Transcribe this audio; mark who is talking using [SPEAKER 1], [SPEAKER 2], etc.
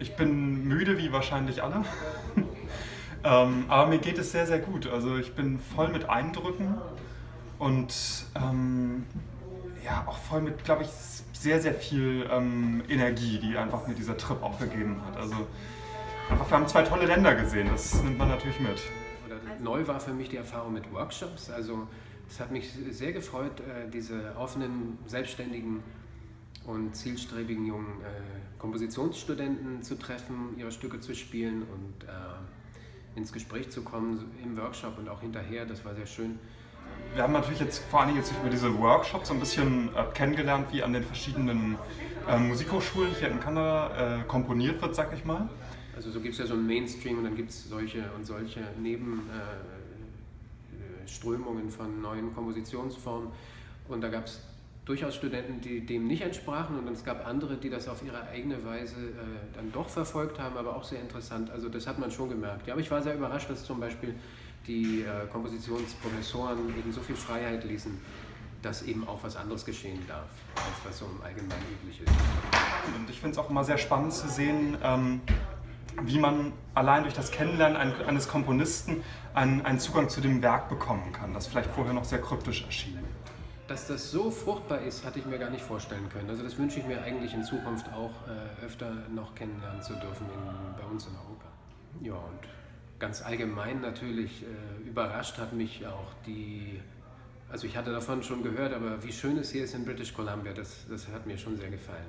[SPEAKER 1] Ich bin müde, wie wahrscheinlich alle. ähm, aber mir geht es sehr, sehr gut. Also ich bin voll mit Eindrücken und ähm, ja, auch voll mit, glaube ich, sehr, sehr viel ähm, Energie, die einfach mir dieser Trip auch gegeben hat. Also einfach, wir haben zwei tolle Länder gesehen, das nimmt man natürlich mit.
[SPEAKER 2] Neu war für mich die Erfahrung mit Workshops. Also es hat mich sehr gefreut, äh, diese offenen, selbstständigen und zielstrebigen jungen äh, Kompositionsstudenten zu treffen, ihre Stücke zu spielen und äh, ins Gespräch zu kommen im Workshop und auch hinterher. Das war sehr schön.
[SPEAKER 1] Wir haben natürlich jetzt vor allem jetzt über diese Workshops so ein bisschen äh, kennengelernt, wie an den verschiedenen äh, Musikhochschulen hier in Kanada äh, komponiert wird, sag ich mal.
[SPEAKER 2] Also so gibt es ja so einen Mainstream und dann gibt es solche und solche Nebenströmungen von neuen Kompositionsformen. Und da gab es durchaus Studenten, die dem nicht entsprachen und es gab andere, die das auf ihre eigene Weise äh, dann doch verfolgt haben, aber auch sehr interessant. Also das hat man schon gemerkt. Ja, aber ich war sehr überrascht, dass zum Beispiel die äh, Kompositionsprofessoren eben so viel Freiheit ließen, dass eben auch was anderes geschehen darf, als was so im Allgemeinen üblich ist.
[SPEAKER 1] Und ich finde es auch immer sehr spannend zu sehen, ähm, wie man allein durch das Kennenlernen eines Komponisten einen, einen Zugang zu dem Werk bekommen kann, das vielleicht vorher noch sehr kryptisch erschien
[SPEAKER 2] dass das so fruchtbar ist, hatte ich mir gar nicht vorstellen können. Also das wünsche ich mir eigentlich in Zukunft auch äh, öfter noch kennenlernen zu dürfen in, bei uns in Europa. Ja, und ganz allgemein natürlich äh, überrascht hat mich auch die, also ich hatte davon schon gehört, aber wie schön es hier ist in British Columbia, das, das hat mir schon sehr gefallen.